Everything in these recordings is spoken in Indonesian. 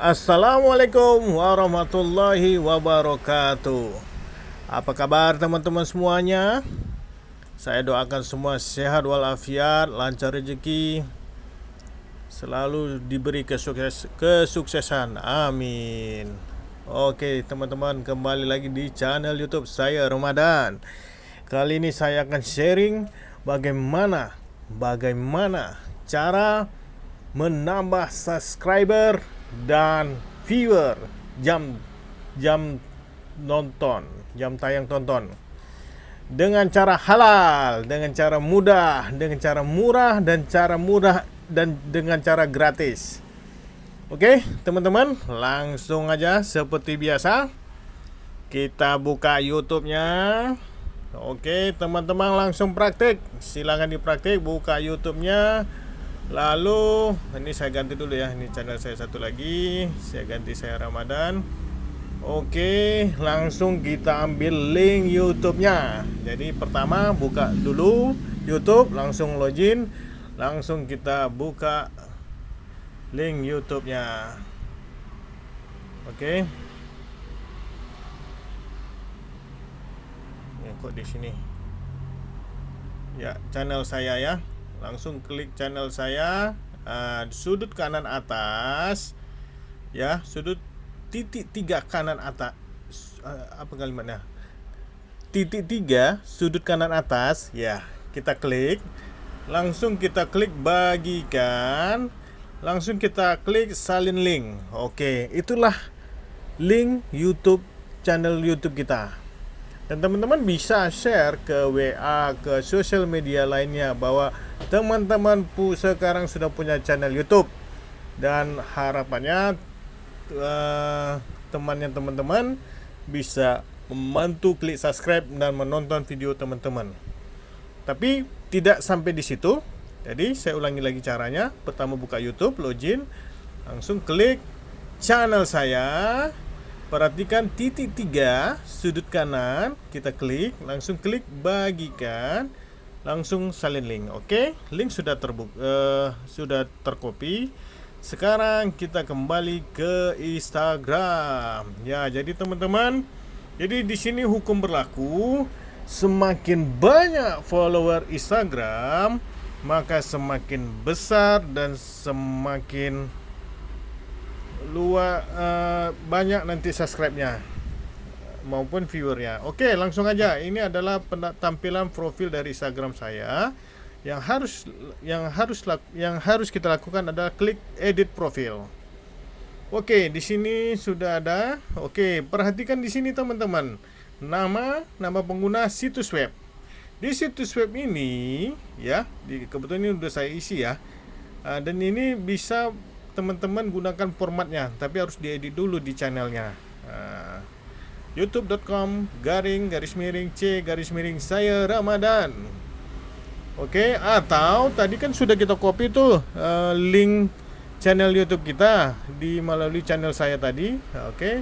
Assalamualaikum warahmatullahi wabarakatuh. Apa kabar teman-teman semuanya? Saya doakan semua sehat walafiat, lancar rezeki Selalu diberi kesukses kesuksesan. Amin. Oke teman-teman kembali lagi di channel youtube saya Ramadan. Kali ini saya akan sharing bagaimana Bagaimana cara menambah subscriber dan viewer jam jam nonton jam tayang tonton. Dengan cara halal dengan cara mudah dengan cara murah dan cara mudah dan dengan cara gratis. Oke teman-teman langsung aja seperti biasa kita buka YouTube-nya. Oke teman-teman langsung praktik. Silahkan dipraktik buka YouTube-nya Lalu ini saya ganti dulu ya Ini channel saya satu lagi. Saya ganti saya Ramadan. Oke langsung kita ambil link YouTube-nya. Jadi pertama buka dulu YouTube Langsung login. Langsung kita buka link YouTube-nya. Oke. Ini kok di sini? Ya channel saya ya langsung klik channel saya uh, sudut kanan atas ya sudut titik tiga kanan atas uh, apa kalimatnya? Titik tiga sudut kanan atas ya kita klik. Langsung kita klik bagikan. Langsung kita klik salin link. Oke itulah link YouTube channel YouTube kita dan teman-teman bisa share ke WA ke sosial media lainnya bahwa teman-teman pu sekarang sudah punya channel YouTube dan harapannya uh, temannya teman-teman bisa membantu klik subscribe dan menonton video teman-teman. Tapi tidak sampai di situ. Jadi saya ulangi lagi caranya. Pertama buka YouTube, login, langsung klik channel saya Perhatikan titik tiga sudut kanan. Kita klik langsung klik bagikan. Langsung salin link oke? Link sudah terbuka uh, sudah terkopi sekarang kita kembali ke Instagram. Ya jadi teman-teman jadi di sini hukum berlaku. Semakin banyak follower Instagram maka semakin besar dan semakin luar uh, banyak nanti subscribe-nya maupun viewernya. Oke, langsung aja. Ini adalah tampilan profil dari Instagram saya. Yang harus yang harus yang harus kita lakukan adalah klik edit profil. Oke, di sini sudah ada. Oke, perhatikan di sini teman-teman. Nama nama pengguna situs web. Di situs web ini ya, di kebetulan ini sudah saya isi ya. Uh, dan ini bisa teman-teman gunakan formatnya tapi harus diedit dulu di channelnya. Uh, youtube.com garing garis miring c garis miring saya Ramadan. Oke okay, atau tadi kan sudah kita copy tuh uh, link channel YouTube kita di melalui channel saya tadi. Oke okay.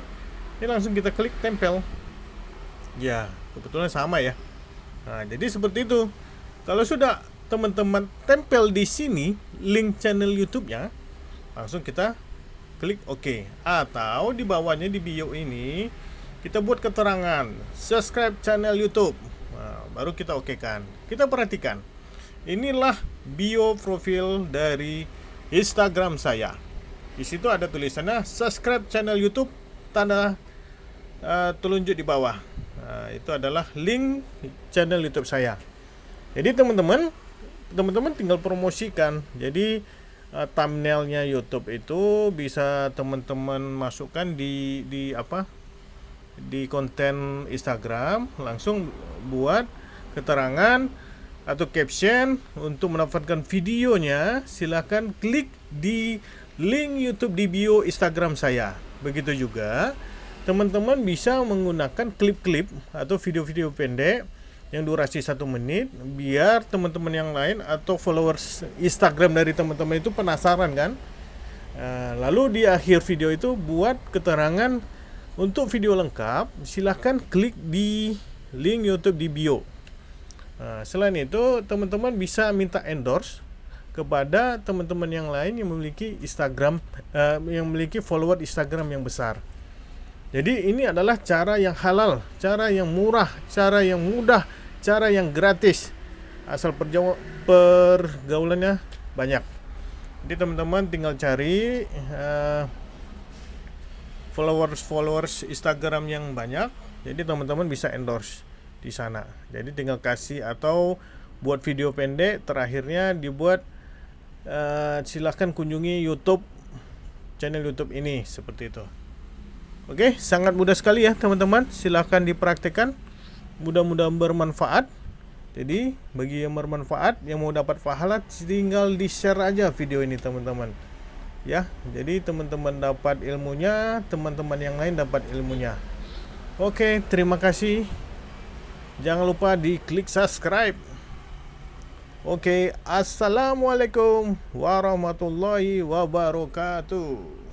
ini langsung kita klik tempel. Ya kebetulan sama ya. Nah jadi seperti itu. Kalau sudah teman-teman tempel di sini link channel YouTube-nya langsung kita klik OK. Atau di bawahnya di bio ini kita buat keterangan. Subscribe channel YouTube. Nah, baru kita oke kan. Kita perhatikan. Inilah bio profil dari Instagram saya. Di situ ada tulisannya subscribe channel YouTube tanda uh, telunjuk di bawah. Nah, itu adalah link channel YouTube saya. Jadi teman-teman teman-teman tinggal promosikan. Jadi uh, thumbnailnya YouTube itu bisa teman-teman masukkan di di apa? Di konten Instagram langsung buat keterangan atau caption untuk mendapatkan videonya silahkan klik di link YouTube di bio Instagram saya. Begitu juga teman-teman bisa menggunakan klip-klip atau video-video pendek yang durasi satu menit biar teman-teman yang lain atau followers Instagram dari teman-teman itu penasaran kan uh, lalu di akhir video itu buat keterangan untuk video lengkap silahkan klik di link YouTube di bio uh, selain itu teman-teman bisa minta endorse kepada teman-teman yang lain yang memiliki Instagram uh, yang memiliki follower Instagram yang besar. Jadi ini adalah cara yang halal, cara yang murah, cara yang mudah, cara yang gratis. Asal pergaulannya banyak. Jadi teman-teman tinggal cari uh, followers followers Instagram yang banyak jadi teman-teman bisa endorse di sana jadi tinggal kasih atau buat video pendek terakhirnya dibuat uh, silahkan kunjungi YouTube channel YouTube ini seperti itu oke sangat mudah sekali ya teman-teman. Silahkan dipraktekkan. Mudah-mudahan bermanfaat. Jadi bagi yang bermanfaat yang mau dapat pahala tinggal di share aja video ini teman-teman. Ya jadi teman-teman dapat ilmunya teman-teman yang lain dapat ilmunya. Oke terima kasih. Jangan lupa di klik subscribe. Oke assalamualaikum warahmatullahi wabarakatuh